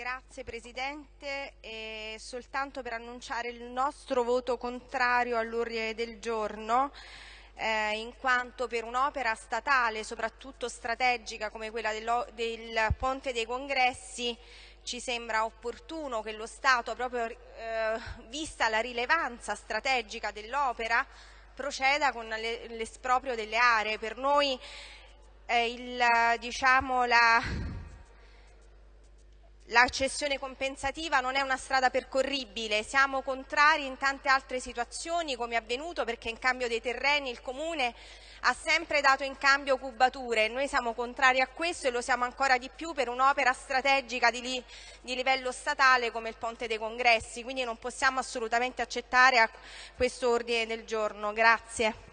Grazie Presidente, e soltanto per annunciare il nostro voto contrario all'ordine del giorno, eh, in quanto per un'opera statale, soprattutto strategica come quella del, Ponte dei Congressi, ci sembra opportuno che lo Stato, proprio eh, vista la rilevanza strategica dell'opera, proceda con l'esproprio delle aree. Per noi eh, il, diciamo, la la cessione compensativa non è una strada percorribile, siamo contrari in tante altre situazioni come è avvenuto perché in cambio dei terreni il Comune ha sempre dato in cambio cubature, noi siamo contrari a questo e lo siamo ancora di più per un'opera strategica di, li, di livello statale come il Ponte dei Congressi, quindi non possiamo assolutamente accettare questo ordine del giorno. Grazie.